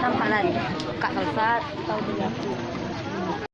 Tampalan. Kak Kalsat. Tahu dia.